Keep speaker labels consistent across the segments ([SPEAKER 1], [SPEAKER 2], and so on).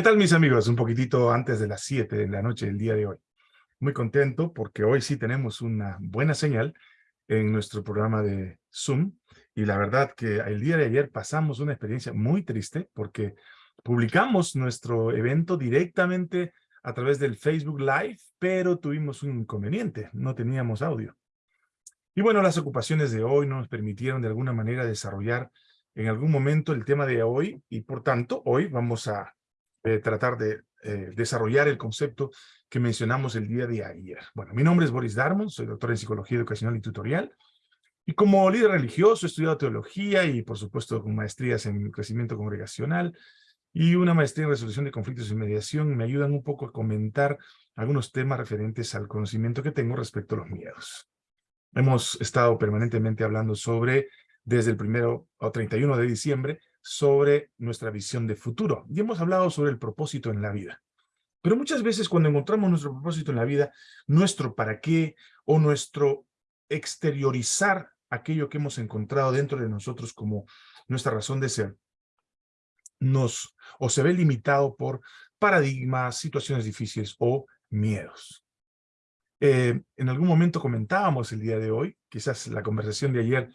[SPEAKER 1] ¿Qué tal mis amigos? Un poquitito antes de las 7 de la noche del día de hoy. Muy contento porque hoy sí tenemos una buena señal en nuestro programa de Zoom. Y la verdad que el día de ayer pasamos una experiencia muy triste porque publicamos nuestro evento directamente a través del Facebook Live, pero tuvimos un inconveniente, no teníamos audio. Y bueno, las ocupaciones de hoy no nos permitieron de alguna manera desarrollar en algún momento el tema de hoy y por tanto hoy vamos a eh, tratar de eh, desarrollar el concepto que mencionamos el día de ayer. Bueno, mi nombre es Boris Darmon, soy doctor en Psicología Educacional y Tutorial, y como líder religioso he estudiado teología y, por supuesto, con maestrías en crecimiento congregacional y una maestría en resolución de conflictos y mediación, me ayudan un poco a comentar algunos temas referentes al conocimiento que tengo respecto a los miedos. Hemos estado permanentemente hablando sobre, desde el primero o 31 de diciembre, sobre nuestra visión de futuro. Y hemos hablado sobre el propósito en la vida. Pero muchas veces cuando encontramos nuestro propósito en la vida, nuestro para qué o nuestro exteriorizar aquello que hemos encontrado dentro de nosotros como nuestra razón de ser, nos o se ve limitado por paradigmas, situaciones difíciles o miedos. Eh, en algún momento comentábamos el día de hoy, quizás la conversación de ayer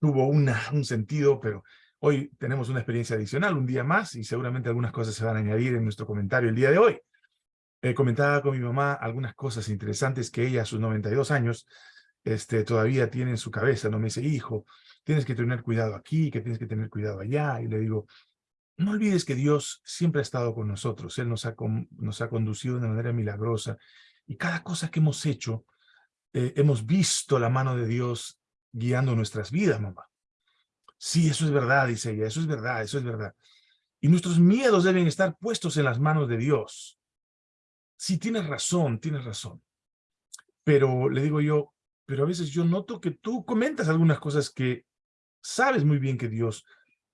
[SPEAKER 1] tuvo un sentido, pero Hoy tenemos una experiencia adicional, un día más, y seguramente algunas cosas se van a añadir en nuestro comentario el día de hoy. Eh, comentaba con mi mamá algunas cosas interesantes que ella a sus 92 años este, todavía tiene en su cabeza. No me dice, hijo, tienes que tener cuidado aquí, que tienes que tener cuidado allá. Y le digo, no olvides que Dios siempre ha estado con nosotros. Él nos ha, conducido de una manera milagrosa. Y cada cosa que hemos hecho, eh, hemos visto la mano de Dios guiando nuestras vidas, mamá. Sí, eso es verdad, dice ella, eso es verdad, eso es verdad. Y nuestros miedos deben estar puestos en las manos de Dios. Sí, tienes razón, tienes razón. Pero le digo yo, pero a veces yo noto que tú comentas algunas cosas que sabes muy bien que Dios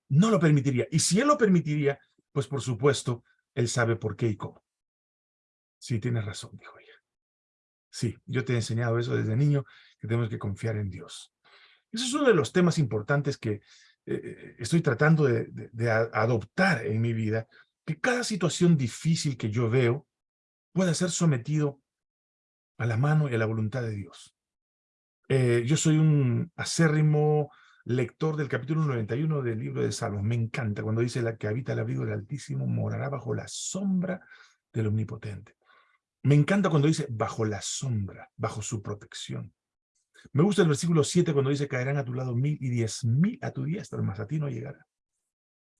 [SPEAKER 1] no lo permitiría. Y si Él lo permitiría, pues por supuesto, Él sabe por qué y cómo. Sí, tienes razón, dijo ella. Sí, yo te he enseñado eso desde niño, que tenemos que confiar en Dios. Ese es uno de los temas importantes que eh, estoy tratando de, adoptar en mi vida, que cada situación difícil que yo veo pueda ser sometido a la mano y a la voluntad de Dios. Eh, yo soy un acérrimo lector del capítulo 91 del libro de Salmos. Me encanta cuando dice la que habita el abrigo del Altísimo morará bajo la sombra del Omnipotente. Me encanta cuando dice bajo la sombra, bajo su protección. Me gusta el versículo 7 cuando dice, caerán a tu lado mil y diez mil a tu diestra, mas a ti no llegará.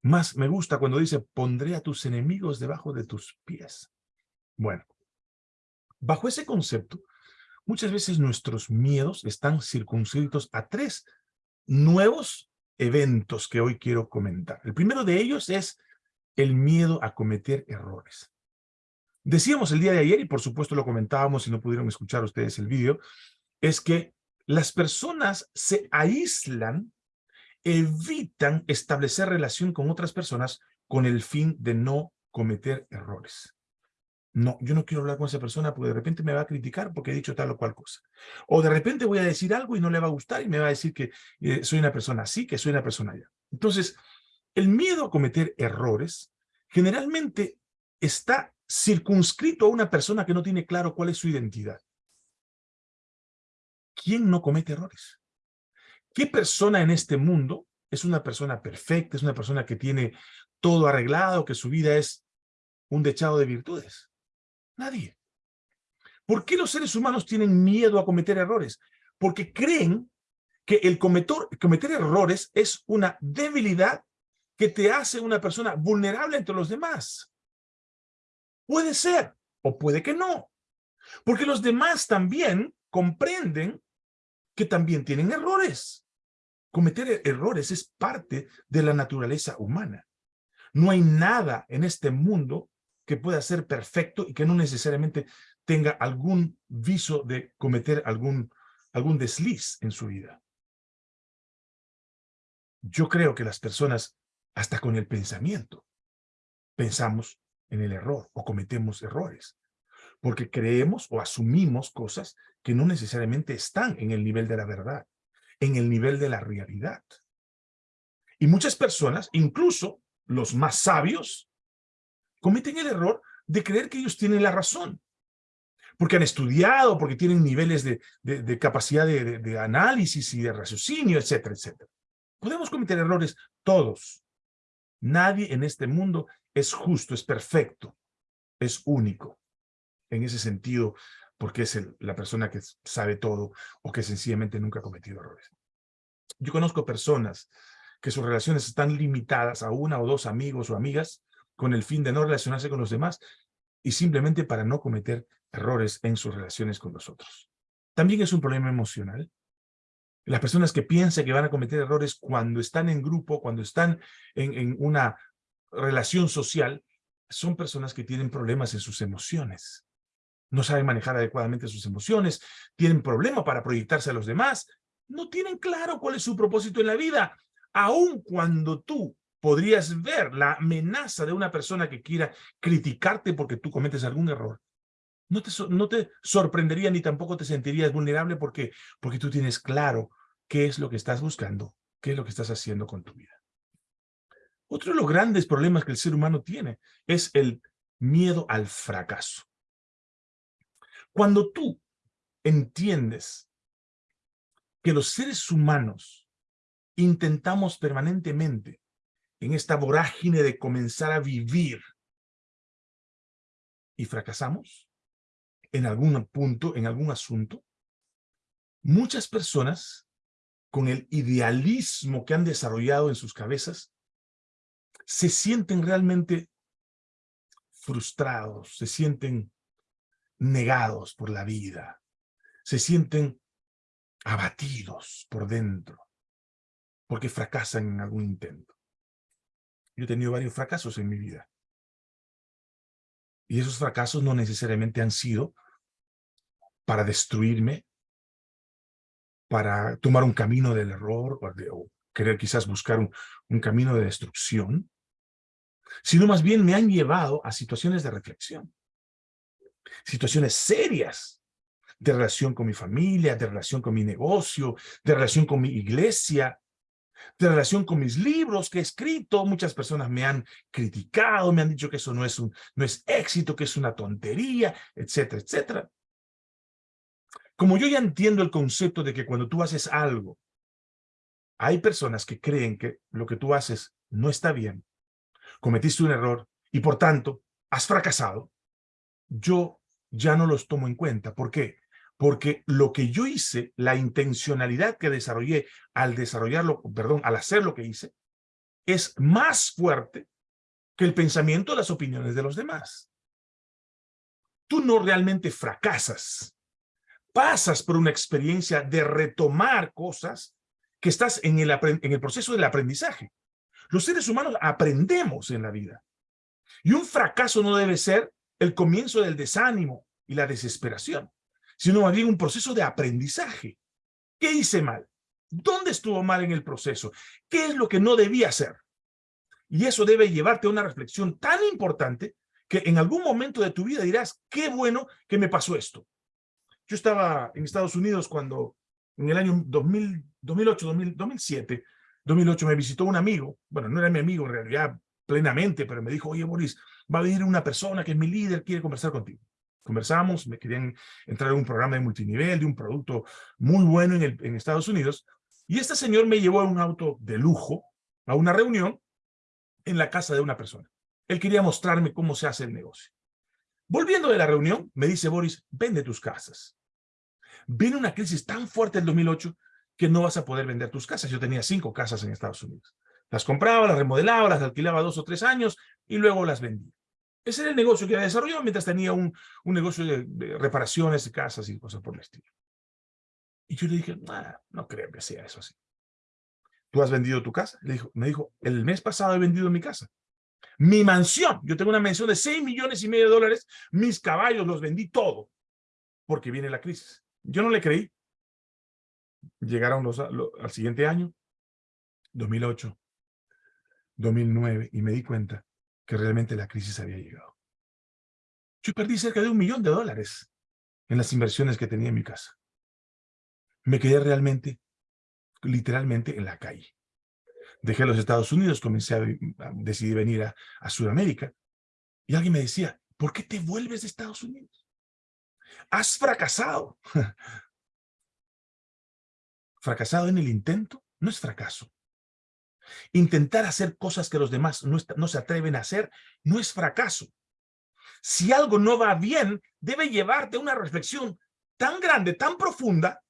[SPEAKER 1] Más me gusta cuando dice, pondré a tus enemigos debajo de tus pies. Bueno, bajo ese concepto, muchas veces nuestros miedos están circunscritos a tres nuevos eventos que hoy quiero comentar. El primero de ellos es el miedo a cometer errores. Decíamos el día de ayer, y por supuesto lo comentábamos si no pudieron escuchar ustedes el vídeo, es que las personas se aíslan, evitan establecer relación con otras personas con el fin de no cometer errores. No, yo no quiero hablar con esa persona porque de repente me va a criticar porque he dicho tal o cual cosa. O de repente voy a decir algo y no le va a gustar y me va a decir que eh, soy una persona así, que soy una persona allá. Entonces, el miedo a cometer errores generalmente está circunscrito a una persona que no tiene claro cuál es su identidad. ¿Quién no comete errores? ¿Qué persona en este mundo es una persona perfecta, es una persona que tiene todo arreglado, que su vida es un dechado de virtudes? Nadie. ¿Por qué los seres humanos tienen miedo a cometer errores? Porque creen que el cometer errores es una debilidad que te hace una persona vulnerable entre los demás. Puede ser, o puede que no. Porque los demás también comprenden que también tienen errores. Cometer e-, errores es parte de la naturaleza humana. No hay nada en este mundo que pueda ser perfecto y que no necesariamente tenga algún viso de cometer algún, algún desliz en su vida. Yo creo que las personas, hasta con el pensamiento, pensamos en el error o cometemos errores porque creemos o asumimos cosas que no necesariamente están en el nivel de la verdad, en el nivel de la realidad. Y muchas personas, incluso los más sabios, cometen el error de creer que ellos tienen la razón. Porque han estudiado, porque tienen niveles de, de, capacidad de, de análisis y de raciocinio, etcétera, etcétera. Podemos cometer errores todos. Nadie en este mundo es justo, es perfecto, es único. En ese sentido, porque es la persona que sabe todo o que sencillamente nunca ha cometido errores. Yo conozco personas que sus relaciones están limitadas a una o dos amigos o amigas con el fin de no relacionarse con los demás y simplemente para no cometer errores en sus relaciones con los otros. También es un problema emocional. Las personas que piensan que van a cometer errores cuando están en grupo, cuando están en, en una relación social, son personas que tienen problemas en sus emociones. No saben manejar adecuadamente sus emociones, tienen problema para proyectarse a los demás, no tienen claro cuál es su propósito en la vida, aun cuando tú podrías ver la amenaza de una persona que quiera criticarte porque tú cometes algún error. No te, no te sorprendería ni tampoco te sentirías vulnerable porque, porque tú tienes claro qué es lo que estás buscando, qué es lo que estás haciendo con tu vida. Otro de los grandes problemas que el ser humano tiene es el miedo al fracaso. Cuando tú entiendes que los seres humanos intentamos permanentemente en esta vorágine de comenzar a vivir y fracasamos en algún punto, en algún asunto, muchas personas con el idealismo que han desarrollado en sus cabezas se sienten realmente frustrados, se sienten negados por la vida, se sienten abatidos por dentro, porque fracasan en algún intento. Yo he tenido varios fracasos en mi vida. Y esos fracasos no necesariamente han sido para destruirme, para tomar un camino del error o, querer quizás buscar un camino de destrucción, sino más bien me han llevado a situaciones de reflexión, situaciones serias de relación con mi familia, de relación con mi negocio, de relación con mi iglesia, de relación con mis libros que he escrito. Muchas personas me han criticado, me han dicho que eso no es, un, no es éxito, que es una tontería, etcétera, etcétera. Como yo ya entiendo el concepto de que cuando tú haces algo, hay personas que creen que lo que tú haces no está bien, cometiste un error y por tanto has fracasado, yo ya no los tomo en cuenta. ¿Por qué? Porque lo que yo hice, la intencionalidad que desarrollé al desarrollarlo, perdón, al hacer lo que hice, es más fuerte que el pensamiento las opiniones de los demás. Tú no realmente fracasas. Pasas por una experiencia de retomar cosas que estás en el proceso del aprendizaje. Los seres humanos aprendemos en la vida. Y un fracaso no debe ser el comienzo del desánimo y la desesperación, sino más bien un proceso de aprendizaje. ¿Qué hice mal? ¿Dónde estuvo mal en el proceso? ¿Qué es lo que no debía hacer? Y eso debe llevarte a una reflexión tan importante que en algún momento de tu vida dirás, qué bueno que me pasó esto. Yo estaba en Estados Unidos cuando en el año 2000, 2008, 2007, 2008 me visitó un amigo, bueno, no era mi amigo en realidad plenamente, pero me dijo, oye Boris, va a venir una persona que es mi líder, quiere conversar contigo. Conversamos, me querían entrar en un programa de multinivel, de un producto muy bueno en Estados Unidos, y este señor me llevó a un auto de lujo, a una reunión en la casa de una persona. Él quería mostrarme cómo se hace el negocio. Volviendo de la reunión, me dice Boris, vende tus casas. Viene una crisis tan fuerte en 2008 que no vas a poder vender tus casas. Yo tenía cinco casas en Estados Unidos. Las compraba, las remodelaba, las alquilaba dos o tres años y luego las vendía. Ese era el negocio que había desarrollado mientras tenía un, un negocio de, reparaciones de casas y cosas por el estilo. Y yo le dije, no creo que sea eso así. ¿Tú has vendido tu casa? Le dijo, me dijo, el mes pasado he vendido mi casa. Mi mansión, yo tengo una mansión de 6 millones y medio de dólares, mis caballos los vendí todo, porque viene la crisis. Yo no le creí, llegaron los, al siguiente año, 2008, 2009, y me di cuenta que realmente la crisis había llegado. Yo perdí cerca de un millón de dólares en las inversiones que tenía en mi casa. Me quedé realmente, literalmente, en la calle. Dejé los Estados Unidos, comencé a, venir a, a Sudamérica, Y alguien me decía, ¿por qué te vuelves de Estados Unidos? Has fracasado. Fracasado en el intento no es fracaso. Intentar hacer cosas que los demás no, se atreven a hacer no es fracaso. Si algo no va bien, debe llevarte a una reflexión tan grande, tan profunda,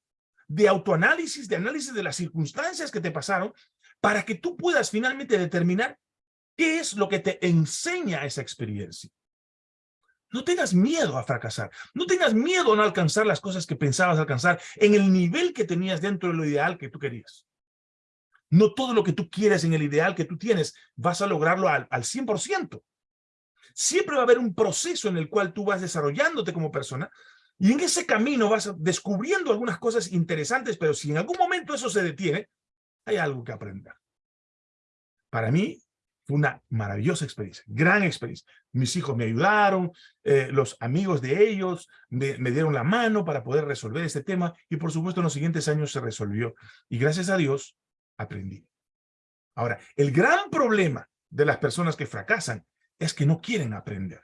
[SPEAKER 1] de autoanálisis, de análisis de las circunstancias que te pasaron, para que tú puedas finalmente determinar qué es lo que te enseña esa experiencia. No tengas miedo a fracasar. No tengas miedo a no alcanzar las cosas que pensabas alcanzar en el nivel que tenías dentro de lo ideal que tú querías. No todo lo que tú quieres en el ideal que tú tienes vas a lograrlo al, al 100%. Siempre va a haber un proceso en el cual tú vas desarrollándote como persona y en ese camino vas descubriendo algunas cosas interesantes, pero si en algún momento eso se detiene, hay algo que aprender. Para mí fue una maravillosa experiencia, gran experiencia. Mis hijos me ayudaron, eh, los amigos de ellos me, me, dieron la mano para poder resolver este tema y por supuesto en los siguientes años se resolvió. Y gracias a Dios aprendí. Ahora, el gran problema de las personas que fracasan es que no quieren aprender.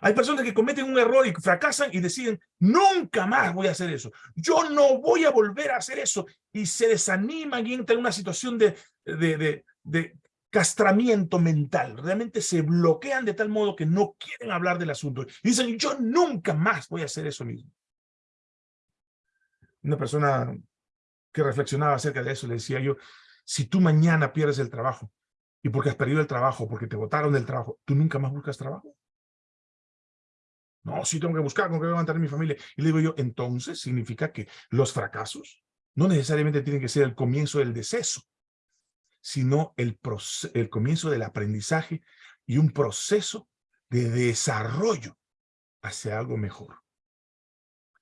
[SPEAKER 1] Hay personas que cometen un error y fracasan y deciden, nunca más voy a hacer eso. Yo no voy a volver a hacer eso. Y se desaniman y entran en una situación de, de, de, castramiento mental. Realmente se bloquean de tal modo que no quieren hablar del asunto. Y dicen, yo nunca más voy a hacer eso mismo. Una persona que reflexionaba acerca de eso le decía yo, si tú mañana pierdes el trabajo, y porque has perdido el trabajo, porque te botaron del trabajo, ¿tú nunca más buscas trabajo? No, sí tengo que buscar, con que voy a mi familia. Y le digo yo, entonces significa que los fracasos no necesariamente tienen que ser el comienzo del deceso, sino el, el comienzo del aprendizaje y un proceso de desarrollo hacia algo mejor.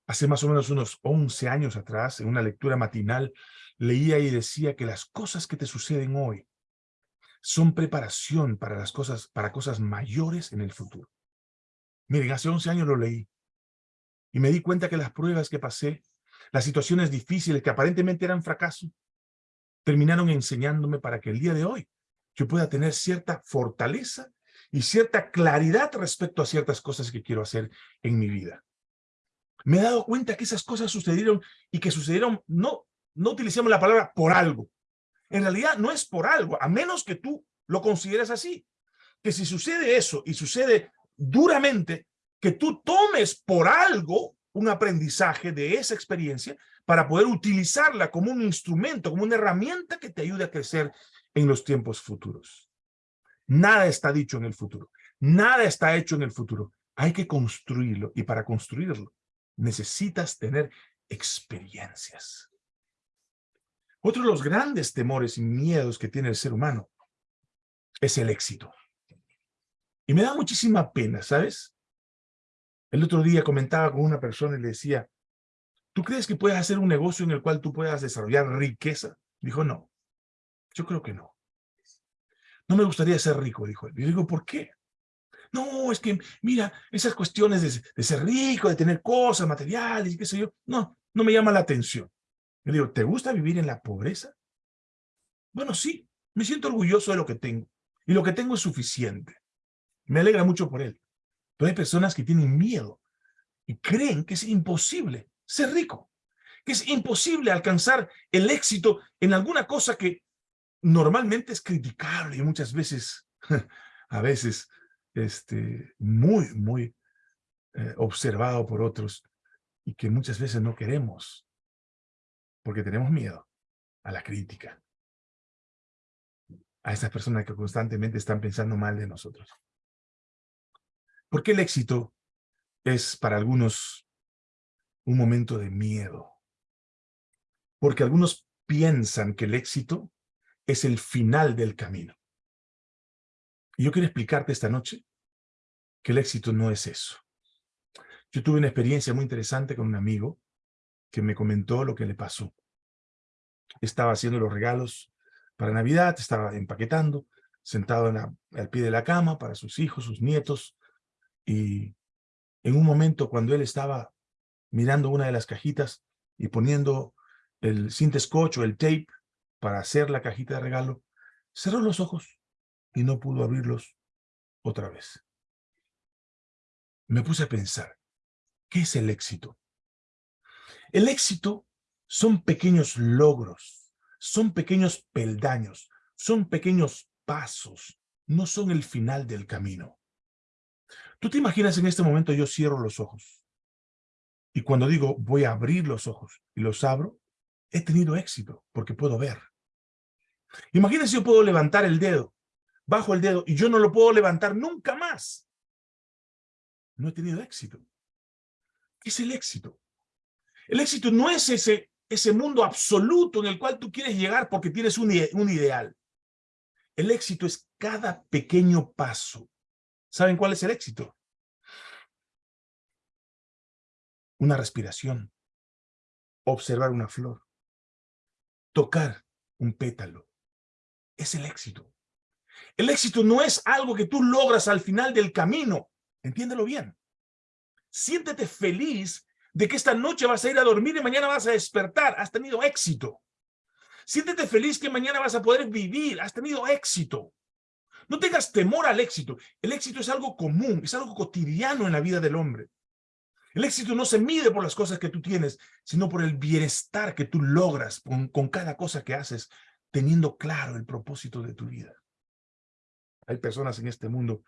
[SPEAKER 1] Hace más o menos unos 11 años atrás, en una lectura matinal, leía y decía que las cosas que te suceden hoy son preparación para las cosas, para cosas mayores en el futuro. Miren, hace 11 años lo leí y me di cuenta que las pruebas que pasé, las situaciones difíciles que aparentemente eran fracaso, terminaron enseñándome para que el día de hoy yo pueda tener cierta fortaleza y cierta claridad respecto a ciertas cosas que quiero hacer en mi vida. Me he dado cuenta que esas cosas sucedieron y que sucedieron, no, no utilicemos la palabra por algo. En realidad no es por algo, a menos que tú lo consideres así. Que si sucede eso y sucede duramente que tú tomes por algo un aprendizaje de esa experiencia para poder utilizarla como un instrumento, como una herramienta que te ayude a crecer en los tiempos futuros. Nada está dicho en el futuro. Nada está hecho en el futuro. Hay que construirlo y para construirlo necesitas tener experiencias. Otro de los grandes temores y miedos que tiene el ser humano es el éxito. Y me da muchísima pena, ¿sabes? El otro día comentaba con una persona y le decía, ¿tú crees que puedes hacer un negocio en el cual tú puedas desarrollar riqueza? Dijo, no, yo creo que no. No me gustaría ser rico, dijo él. Y digo, ¿por qué? No, es que, mira, esas cuestiones de, ser rico, de tener cosas materiales y qué sé yo, no, no me llama la atención. Le digo, ¿te gusta vivir en la pobreza? Bueno, sí, me siento orgulloso de lo que tengo. Y lo que tengo es suficiente. Me alegra mucho por él. Pero hay personas que tienen miedo y creen que es imposible ser rico, que es imposible alcanzar el éxito en alguna cosa que normalmente es criticable y muchas veces, a veces, este, muy, muy eh, observado por otros y que muchas veces no queremos porque tenemos miedo a la crítica, a esas personas que constantemente están pensando mal de nosotros. ¿Por qué el éxito es para algunos un momento de miedo? Porque algunos piensan que el éxito es el final del camino. Yo quiero explicarte esta noche que el éxito no es eso. Yo tuve una experiencia muy interesante con un amigo que me comentó lo que le pasó. Estaba haciendo los regalos para Navidad, estaba empaquetando, sentado al pie de la cama para sus hijos, sus nietos, y en un momento cuando él estaba mirando una de las cajitas y poniendo el cinta scotch o el tape para hacer la cajita de regalo, cerró los ojos y no pudo abrirlos otra vez. me puse a pensar, ¿qué es el éxito? El éxito son pequeños logros, son pequeños peldaños, son pequeños pasos, no son el final del camino. Tú te imaginas en este momento yo cierro los ojos y cuando digo voy a abrir los ojos y los abro, he tenido éxito porque puedo ver. Imagínense yo puedo levantar el dedo, bajo el dedo y yo no lo puedo levantar nunca más. No he tenido éxito. ¿Qué es el éxito? El éxito no es ese, ese mundo absoluto en el cual tú quieres llegar porque tienes un, un ideal. El éxito es cada pequeño paso. ¿Saben cuál es el éxito? Una respiración, observar una flor, tocar un pétalo. Es el éxito. El éxito no es algo que tú logras al final del camino. Entiéndelo bien. Siéntete feliz de que esta noche vas a ir a dormir y mañana vas a despertar. Has tenido éxito. Siéntete feliz que mañana vas a poder vivir. Has tenido éxito. No tengas temor al éxito. El éxito es algo común, es algo cotidiano en la vida del hombre. El éxito no se mide por las cosas que tú tienes, sino por el bienestar que tú logras con, con cada cosa que haces, teniendo claro el propósito de tu vida. Hay personas en este mundo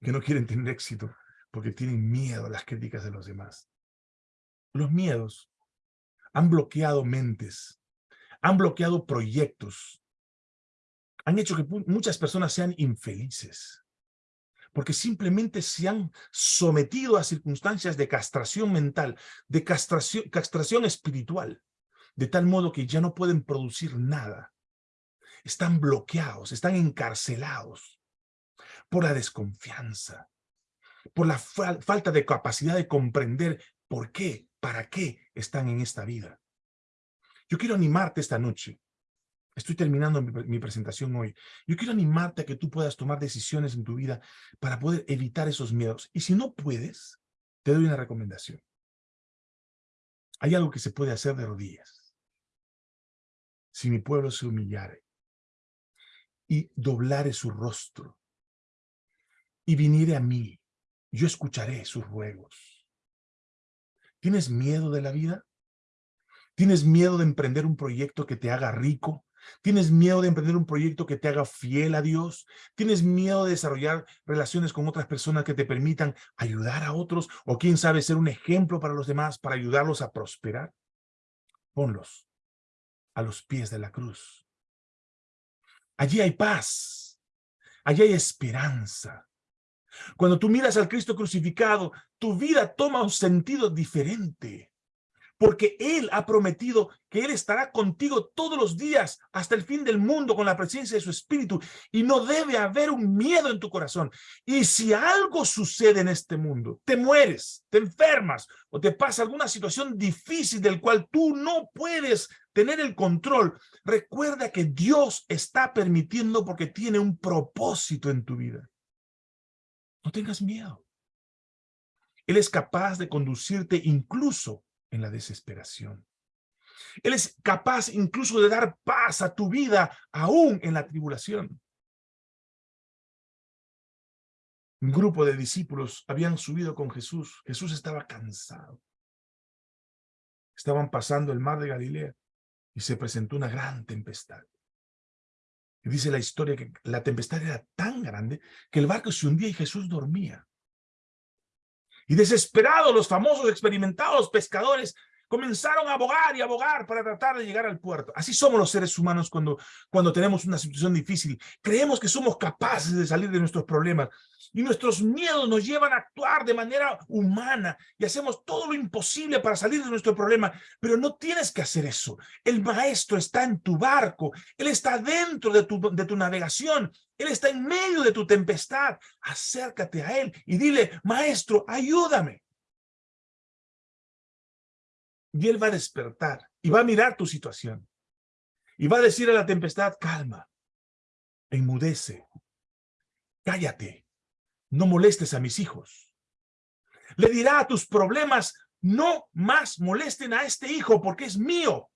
[SPEAKER 1] que no quieren tener éxito porque tienen miedo a las críticas de los demás. Los miedos han bloqueado mentes, han bloqueado proyectos, han hecho que muchas personas sean infelices, porque simplemente se han sometido a circunstancias de castración mental, de castración, castración espiritual, de tal modo que ya no pueden producir nada. Están bloqueados, están encarcelados por la desconfianza, por la falta de capacidad de comprender por qué, para qué están en esta vida. Yo quiero animarte esta noche. Estoy terminando mi, mi, presentación hoy. Yo quiero animarte a que tú puedas tomar decisiones en tu vida para poder evitar esos miedos. Y si no puedes, te doy una recomendación. Hay algo que se puede hacer de rodillas. Si mi pueblo se humillare y doblare su rostro y viniere a mí, yo escucharé sus ruegos. ¿Tienes miedo de la vida? ¿Tienes miedo de emprender un proyecto que te haga rico? ¿Tienes miedo de emprender un proyecto que te haga fiel a Dios? ¿Tienes miedo de desarrollar relaciones con otras personas que te permitan ayudar a otros? ¿O quién sabe ser un ejemplo para los demás, para ayudarlos a prosperar? Ponlos a los pies de la cruz. Allí hay paz. Allí hay esperanza. Cuando tú miras al Cristo crucificado, tu vida toma un sentido diferente. Porque Él ha prometido que Él estará contigo todos los días hasta el fin del mundo con la presencia de su Espíritu. Y no debe haber un miedo en tu corazón. Y si algo sucede en este mundo, te mueres, te enfermas o te pasa alguna situación difícil del cual tú no puedes tener el control, recuerda que Dios está permitiendo porque tiene un propósito en tu vida. No tengas miedo. Él es capaz de conducirte incluso en la desesperación. Él es capaz incluso de dar paz a tu vida aún en la tribulación. Un grupo de discípulos habían subido con Jesús. Jesús estaba cansado. Estaban pasando el mar de Galilea y se presentó una gran tempestad. Dice la historia que la tempestad era tan grande que el barco se hundía y Jesús dormía. Y desesperados los famosos experimentados pescadores comenzaron a abogar y abogar para tratar de llegar al puerto. Así somos los seres humanos cuando, cuando tenemos una situación difícil. Creemos que somos capaces de salir de nuestros problemas y nuestros miedos nos llevan a actuar de manera humana y hacemos todo lo imposible para salir de nuestro problema, pero no tienes que hacer eso. El maestro está en tu barco, él está dentro de tu, de tu navegación, él está en medio de tu tempestad. Acércate a él y dile, maestro, ayúdame. Y él va a despertar y va a mirar tu situación. Y va a decir a la tempestad, calma, enmudece, cállate, no molestes a mis hijos. Le dirá a tus problemas, no más molesten a este hijo porque es mío.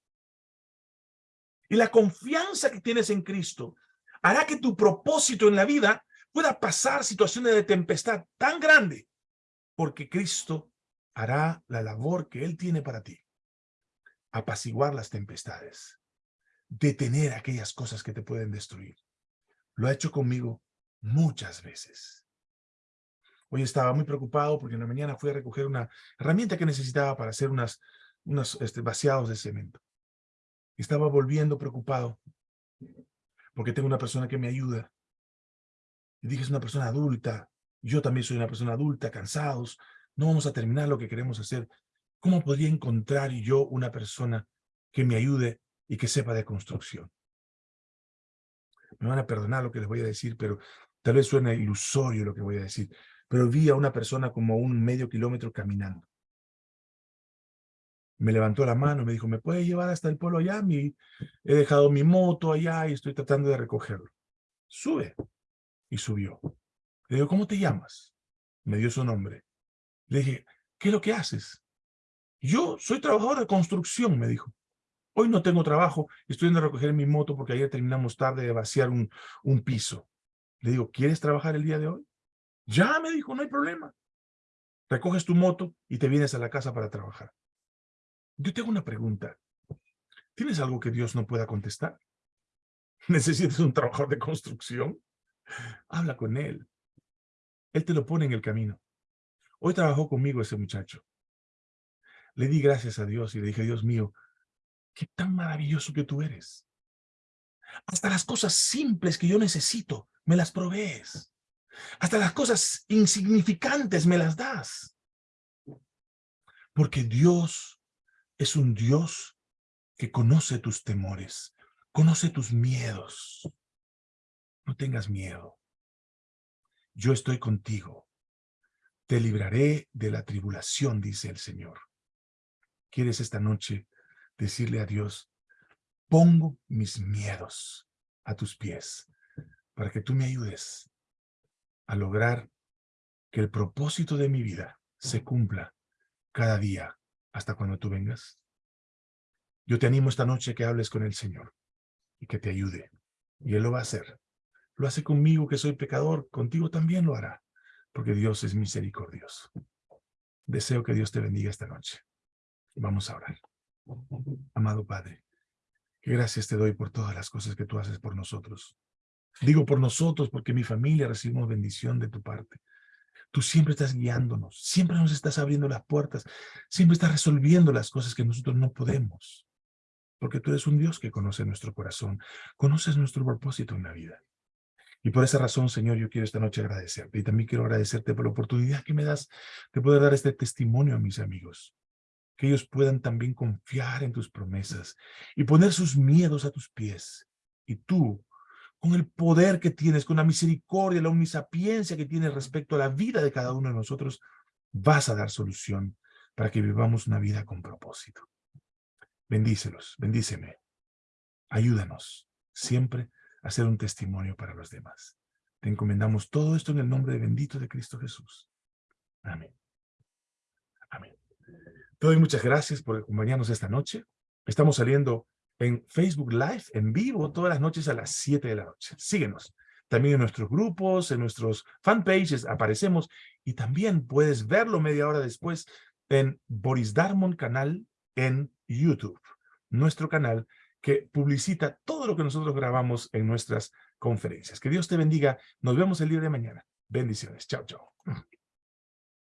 [SPEAKER 1] Y la confianza que tienes en Cristo hará que tu propósito en la vida pueda pasar situaciones de tempestad tan grande porque Cristo hará la labor que Él tiene para ti. Apaciguar las tempestades. Detener aquellas cosas que te pueden destruir. Lo ha hecho conmigo muchas veces. Hoy estaba muy preocupado porque en la mañana fui a recoger una herramienta que necesitaba para hacer unas, unos este, vaciados de cemento. Estaba volviendo preocupado porque tengo una persona que me ayuda. Y dije, es una persona adulta. Yo también soy una persona adulta, cansados. No vamos a terminar lo que queremos hacer. ¿Cómo podría encontrar yo una persona que me ayude y que sepa de construcción? Me van a perdonar lo que les voy a decir, pero tal vez suene ilusorio lo que voy a decir. Pero vi a una persona como un medio kilómetro caminando me levantó la mano, me dijo, ¿me puede llevar hasta el pueblo allá? Mi, he dejado mi moto allá y estoy tratando de recogerlo. Sube. Y subió. Le digo, ¿cómo te llamas? Me dio su nombre. Le dije, ¿qué es lo que haces? Yo soy trabajador de construcción, me dijo. Hoy no tengo trabajo, estoy yendo a recoger mi moto porque ayer terminamos tarde de vaciar un, un piso. Le digo, ¿quieres trabajar el día de hoy? Ya, me dijo, no hay problema. Recoges tu moto y te vienes a la casa para trabajar. Yo tengo una pregunta. ¿Tienes algo que Dios no pueda contestar? ¿Necesitas un trabajador de construcción? Habla con Él. Él te lo pone en el camino. Hoy trabajó conmigo ese muchacho. Le di gracias a Dios y le dije, Dios mío, qué tan maravilloso que tú eres. Hasta las cosas simples que yo necesito, me las provees. Hasta las cosas insignificantes me las das. Porque Dios es un Dios que conoce tus temores, conoce tus miedos. No tengas miedo. Yo estoy contigo. Te libraré de la tribulación, dice el Señor. ¿Quieres esta noche decirle a Dios, pongo mis miedos a tus pies para que tú me ayudes a lograr que el propósito de mi vida se cumpla cada día hasta cuando tú vengas. Yo te animo esta noche que hables con el Señor y que te ayude. Y Él lo va a hacer. Lo hace conmigo que soy pecador, contigo también lo hará, porque Dios es misericordioso. Deseo que Dios te bendiga esta noche. Vamos a orar. Amado Padre, qué gracias te doy por todas las cosas que tú haces por nosotros. Digo por nosotros porque mi familia recibimos bendición de tu parte. Tú siempre estás guiándonos, siempre nos estás abriendo las puertas, siempre estás resolviendo las cosas que nosotros no podemos. Porque tú eres un Dios que conoce nuestro corazón, conoces nuestro propósito en la vida. Y por esa razón, Señor, yo quiero esta noche agradecerte. Y también quiero agradecerte por la oportunidad que me das de poder dar este testimonio a mis amigos. Que ellos puedan también confiar en tus promesas y poner sus miedos a tus pies. Y tú con el poder que tienes, con la misericordia, la omnisapiencia que tienes respecto a la vida de cada uno de nosotros, vas a dar solución para que vivamos una vida con propósito. Bendícelos, bendíceme. Ayúdanos siempre a ser un testimonio para los demás. Te encomendamos todo esto en el nombre bendito de Cristo Jesús. Amén. Amén. Te doy muchas gracias por acompañarnos esta noche. Estamos saliendo en Facebook Live, en vivo, todas las noches a las 7 de la noche. Síguenos. También en nuestros grupos, en nuestros fanpages aparecemos y también puedes verlo media hora después en Boris Darmon canal en YouTube, nuestro canal que publicita todo lo que nosotros grabamos en nuestras conferencias. Que Dios te bendiga. Nos vemos el día de mañana. Bendiciones. Chao, chao.